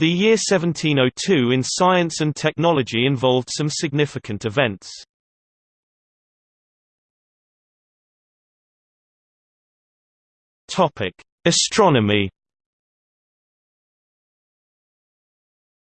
The year 1702 in science and technology involved some significant events. Astronomy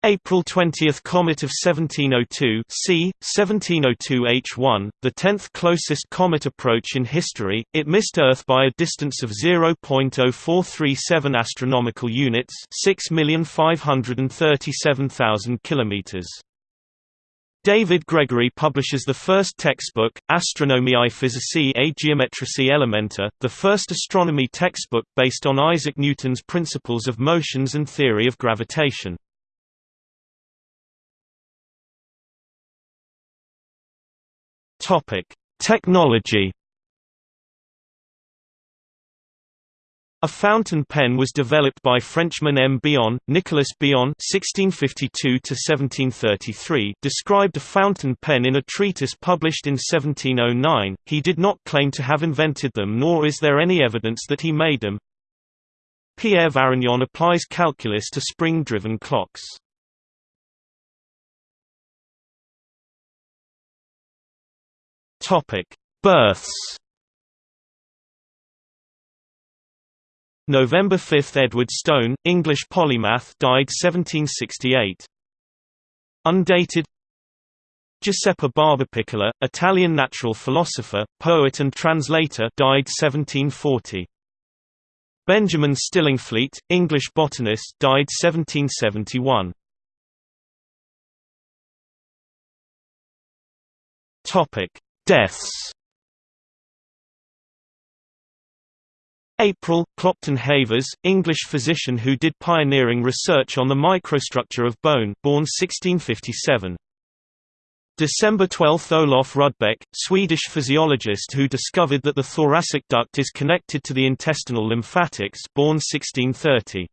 April 20 comet of 1702 c. 1702 H1, the tenth closest comet approach in history, it missed Earth by a distance of 0.0437 astronomical units 6,537,000 kilometers. David Gregory publishes the first textbook, Astronomiae Physicae a Geometricae Elementa, the first astronomy textbook based on Isaac Newton's principles of motions and theory of gravitation. Topic: Technology. A fountain pen was developed by Frenchman M. Bion. Nicolas Bion (1652–1733) described a fountain pen in a treatise published in 1709. He did not claim to have invented them, nor is there any evidence that he made them. Pierre Varignon applies calculus to spring-driven clocks. Topic: Births. November 5 – Edward Stone, English polymath died 1768. Undated Giuseppe Barbapiccola, Italian natural philosopher, poet and translator died 1740. Benjamin Stillingfleet, English botanist died 1771. Topic: Deaths April, Clopton Havers, English physician who did pioneering research on the microstructure of bone born 1657. December 12 – Olof Rudbeck, Swedish physiologist who discovered that the thoracic duct is connected to the intestinal lymphatics born 1630.